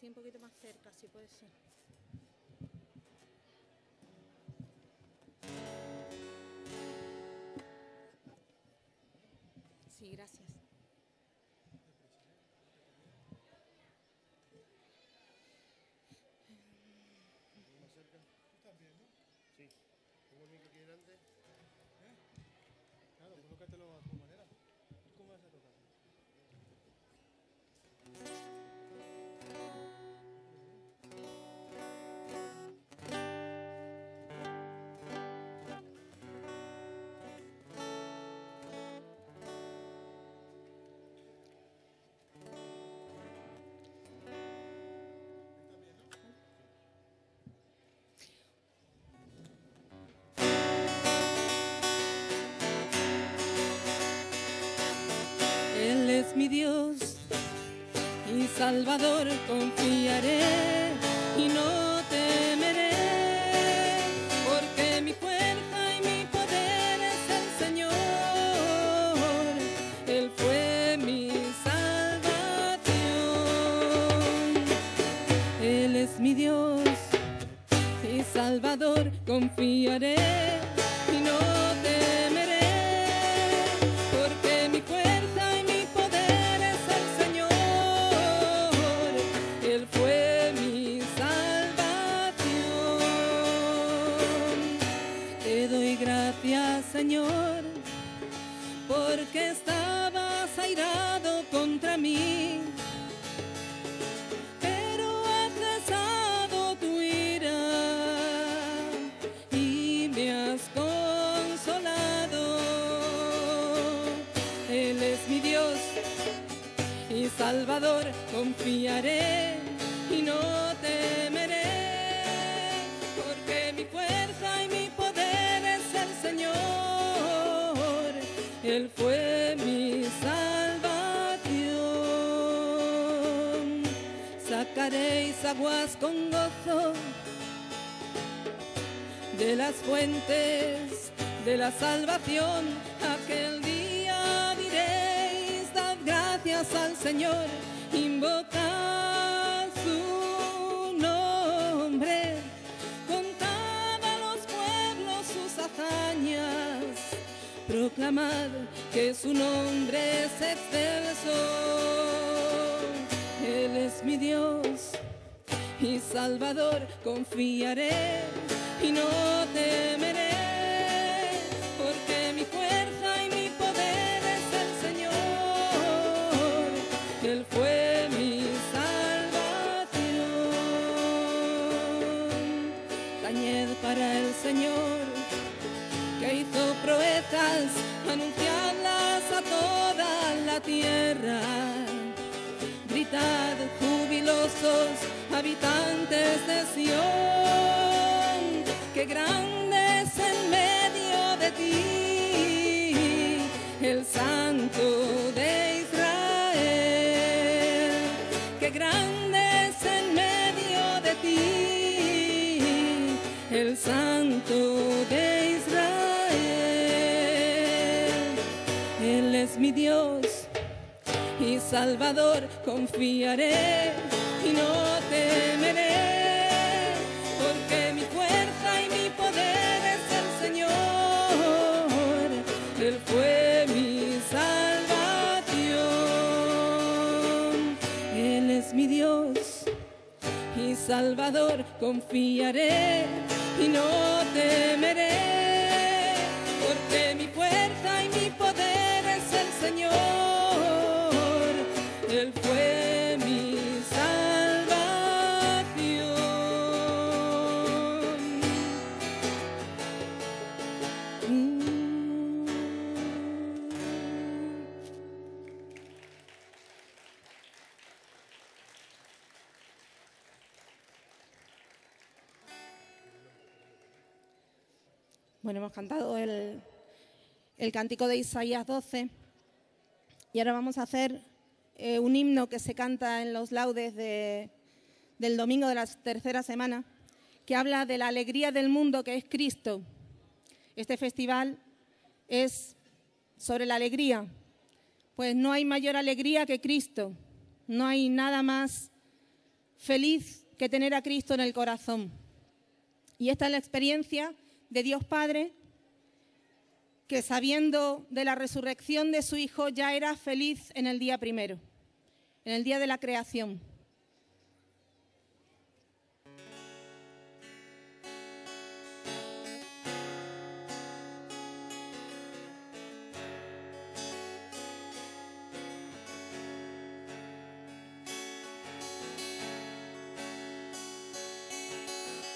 Sí, un poquito más cerca, si puede ser. Sí, gracias. Mi Dios y Salvador, confiaré y no temeré, porque mi fuerza y mi poder es el Señor. Él fue mi salvación. Él es mi Dios y Salvador, confiaré fuentes de la salvación. Aquel día diréis, dad gracias al Señor, invocad su nombre, contad a los pueblos sus hazañas, proclamad que su nombre es excelso. Él es mi Dios y Salvador, confiaré y no para el Señor que hizo proezas, anunciadlas a toda la tierra. Gritad jubilosos, habitantes de Sión, que grande es en medio de ti Santo de Israel. Él es mi Dios y Salvador, confiaré y no temeré, porque mi fuerza y mi poder es el Señor, Él fue mi salvación, Él es mi Dios y Salvador, confiaré y no temeré, porque mi fuerza y mi poder es el Señor, hemos cantado el, el cántico de Isaías 12 y ahora vamos a hacer eh, un himno que se canta en los laudes de- del domingo de la tercera semana, que habla de la alegría del mundo que es Cristo. Este festival es sobre la alegría, pues no hay mayor alegría que Cristo, no hay nada más feliz que tener a Cristo en el corazón. Y esta es la experiencia de Dios Padre, que sabiendo de la resurrección de su Hijo ya era feliz en el día primero, en el día de la creación.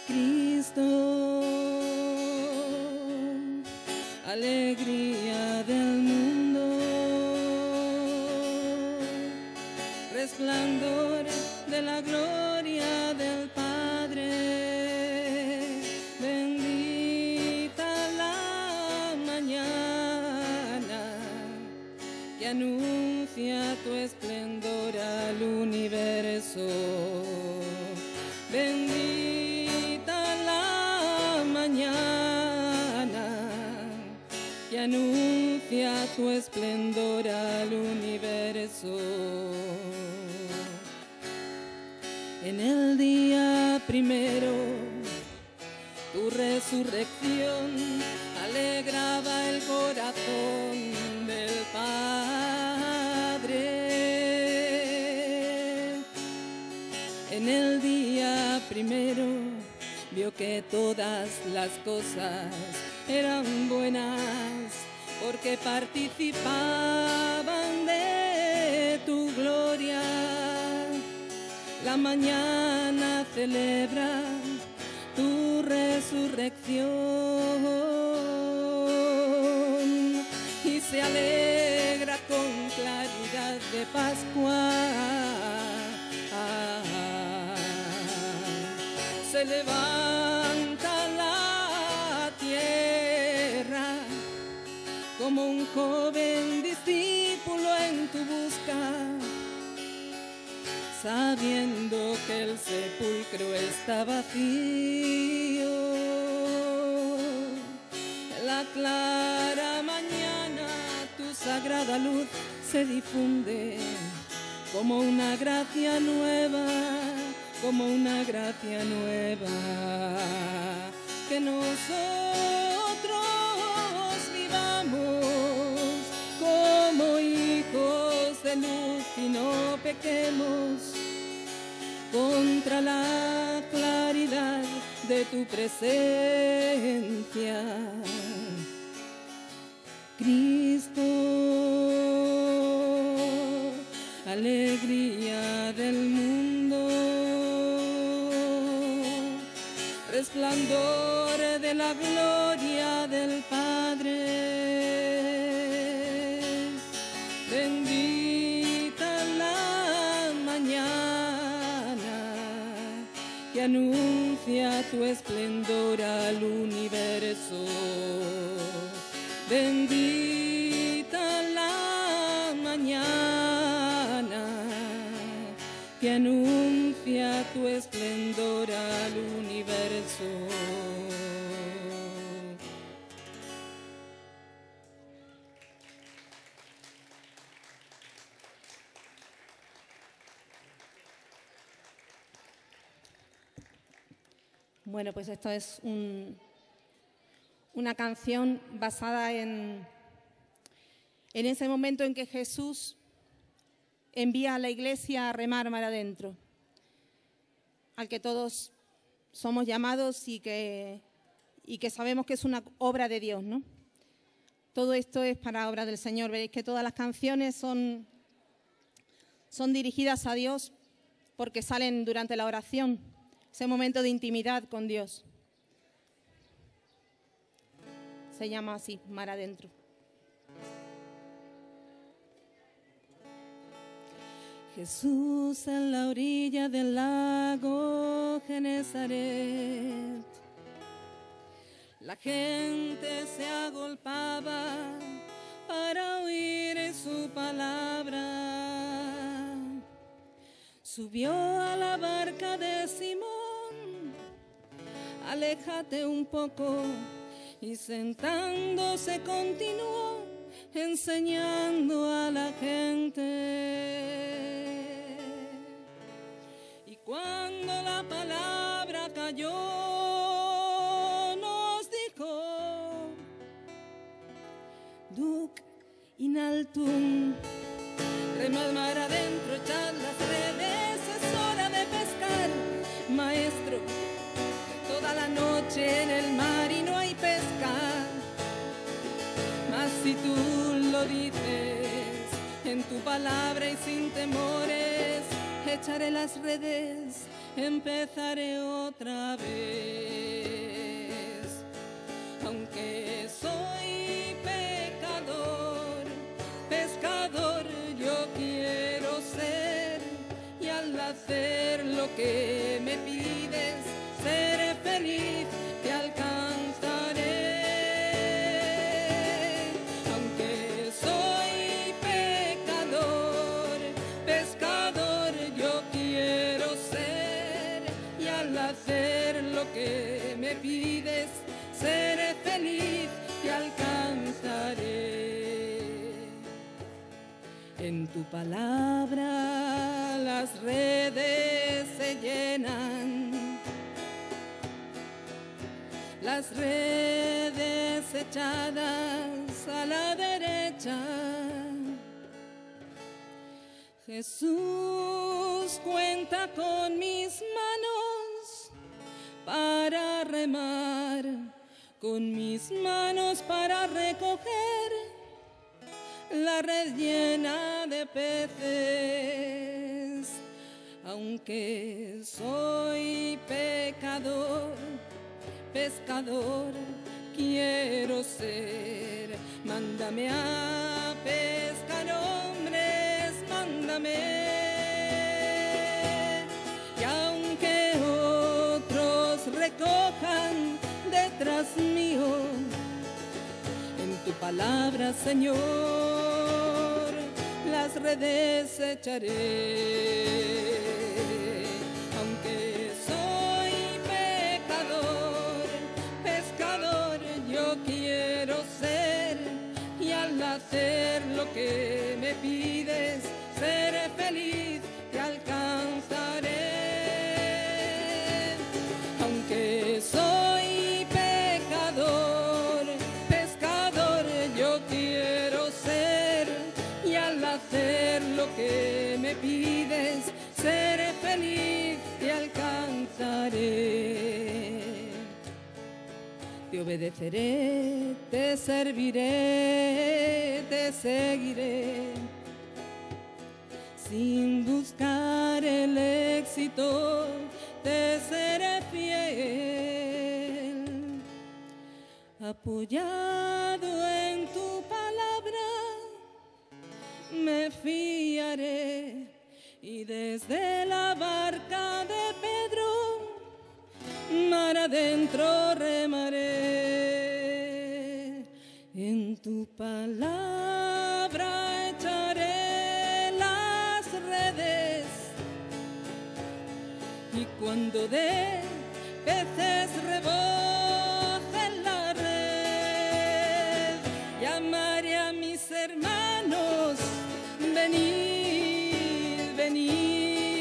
Cristo, resplandor de la gloria del Padre, bendita la mañana que anuncia tu esplendor al universo. Bendita la mañana que anuncia tu esplendor al universo. El día primero, tu resurrección alegraba el corazón del Padre. En el día primero vio que todas las cosas eran buenas porque participaban de tu gloria. La mañana celebra tu resurrección y se alegra sabiendo que el sepulcro está vacío. La clara mañana tu sagrada luz se difunde como una gracia nueva, como una gracia nueva. Que nosotros vivamos como hijos de luz y no pequemos contra la claridad de tu presencia. Cristo, alegría del mundo, resplandor de la gloria del Padre. Anuncia tu esplendor al universo. Bendita la mañana que anuncia tu esplendor al universo. Bueno, pues esto es un- una canción basada en, en ese momento en que Jesús envía a la iglesia a remar mar adentro, al que todos somos llamados y que, y que sabemos que es una obra de Dios, ¿no? Todo esto es para obra del Señor. Veréis que todas las canciones son, son dirigidas a Dios porque salen durante la oración, ese momento de intimidad con Dios. Se llama así, Mar Adentro. Jesús en la orilla del lago Genezaret. La gente se agolpaba para oír su palabra. Subió a la barca de Simón, aléjate un poco y sentándose continuó enseñando a la gente. Y cuando mayor nos dijo, Duc in altum, en tu palabra y sin temores, echaré las redes, empezaré otra vez. Aunque soy pecador, pescador yo quiero ser y al hacer lo que me pides, me pides, seré feliz, te alcanzaré. En tu palabra las redes se llenan, las redes echadas a la derecha. Jesús cuenta con mis para remar, con mis manos para recoger la red llena de peces. Aunque soy pecador, pescador quiero ser. Mándame a pescar hombres, mándame. Recojan detrás mío, en tu palabra, Señor, las redes echaré. Aunque soy pecador, pescador yo quiero ser y al hacer lo que me pides, seré feliz, obedeceré, te serviré, te seguiré. Sin buscar el éxito, te seré fiel. Apoyado en tu palabra, me fiaré. Y desde la barca de Pedro, mar adentro remaré. Tu palabra echaré las redes. Y cuando de peces reboce la red, llamaré a mis hermanos, venid, venid,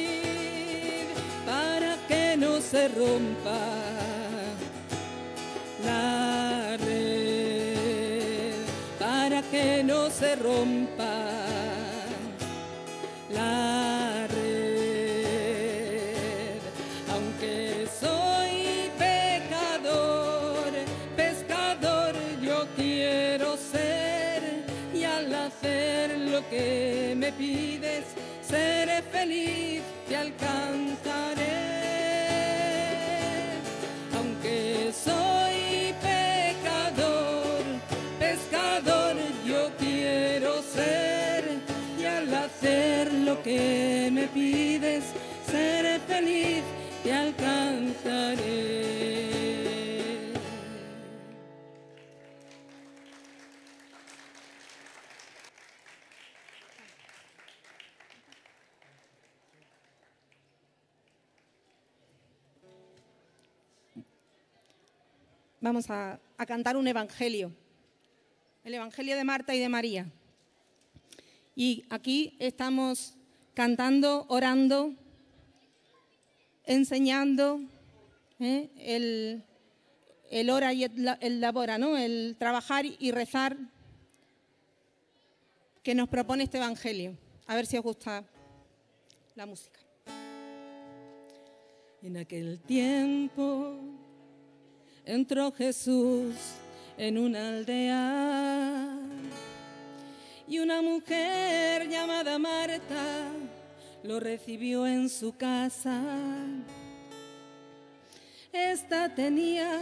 para que no se rompa no se rompa la red. Aunque soy pecador, pescador yo quiero ser y al hacer lo que me pides, seré feliz, te alcanzaré. Me pides, seré feliz, te alcanzaré. Vamos a cantar un evangelio, el evangelio de Marta y de María. Y aquí estamos cantando, orando, enseñando ¿eh? el, el ora y el, el labora, ¿no? el trabajar y rezar que nos propone este Evangelio. A ver si os gusta la música. En aquel tiempo entró Jesús en una aldea y una mujer llamada Marta lo recibió en su casa. Esta tenía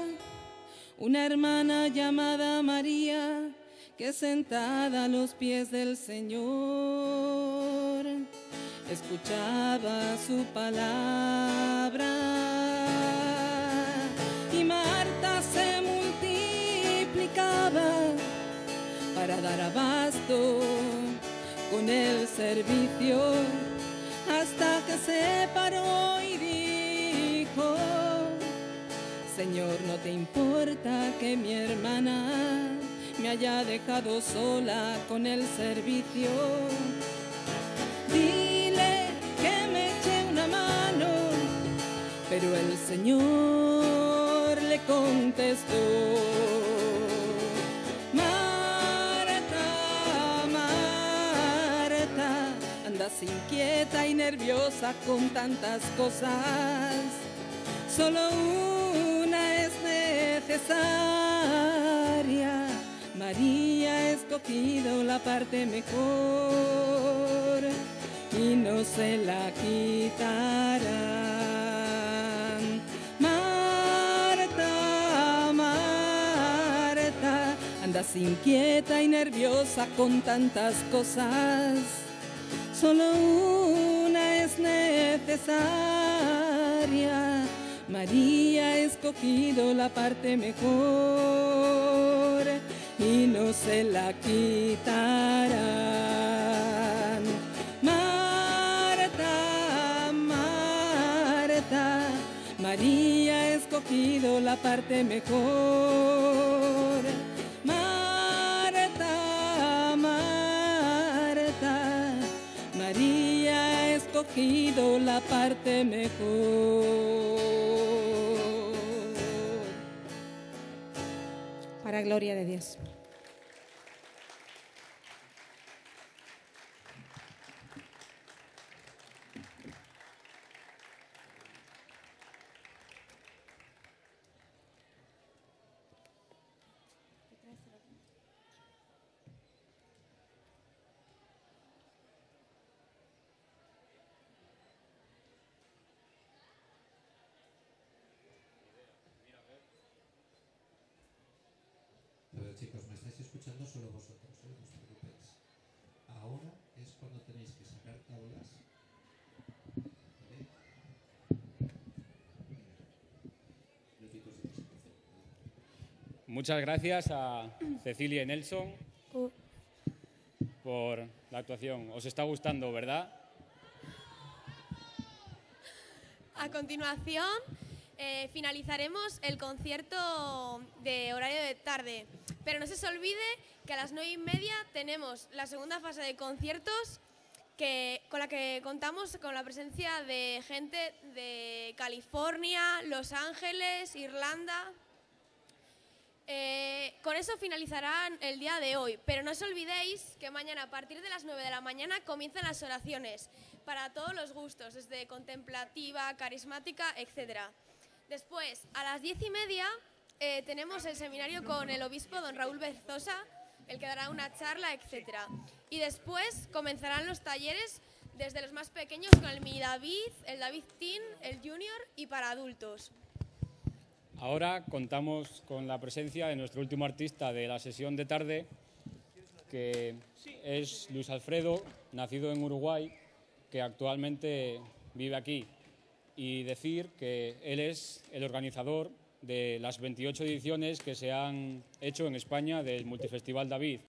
una hermana llamada María que sentada a los pies del Señor escuchaba su palabra. Y Marta se multiplicaba para dar abasto con el servicio hasta que se paró y dijo, Señor, no te importa que mi hermana me haya dejado sola con el servicio. Dile que me eche una mano. Pero el Señor le contestó. Inquieta y nerviosa con tantas cosas. Solo una es necesaria. María ha escogido la parte mejor y no se la quitarán. Marta, Marta, andas inquieta y nerviosa con tantas cosas. Solo una es necesaria. María ha escogido la parte mejor y no se la quitarán. Marta, Marta, María ha escogido la parte mejor. Escogido la parte mejor. Para gloria de Dios. Chicos, me estáis escuchando solo vosotros, ¿eh? no os preocupéis. Ahora es cuando tenéis que sacar tablas. Muchas gracias a Cecilia y Nelson por la actuación. Os está gustando, ¿verdad? A continuación, eh, finalizaremos el concierto de horario de tarde. Pero no se olvide que a las nueve y media tenemos la segunda fase de conciertos que, con la que contamos con la presencia de gente de California, Los Ángeles, Irlanda. Eh, con eso finalizarán el día de hoy, pero no os olvidéis que mañana a partir de las 9 de la mañana comienzan las oraciones para todos los gustos, desde contemplativa, carismática, etc. Después, a las 10 y media, eh, tenemos el seminario con el obispo don Raúl Berzosa, el que dará una charla, etc. Y después comenzarán los talleres desde los más pequeños con el Mi David, el David Teen, el Junior y para adultos. Ahora contamos con la presencia de nuestro último artista de la sesión de tarde, que es Luis Alfredo, nacido en Uruguay, que actualmente vive aquí. Y decir que él es el organizador de las 28 ediciones que se han hecho en España del Multifestival David.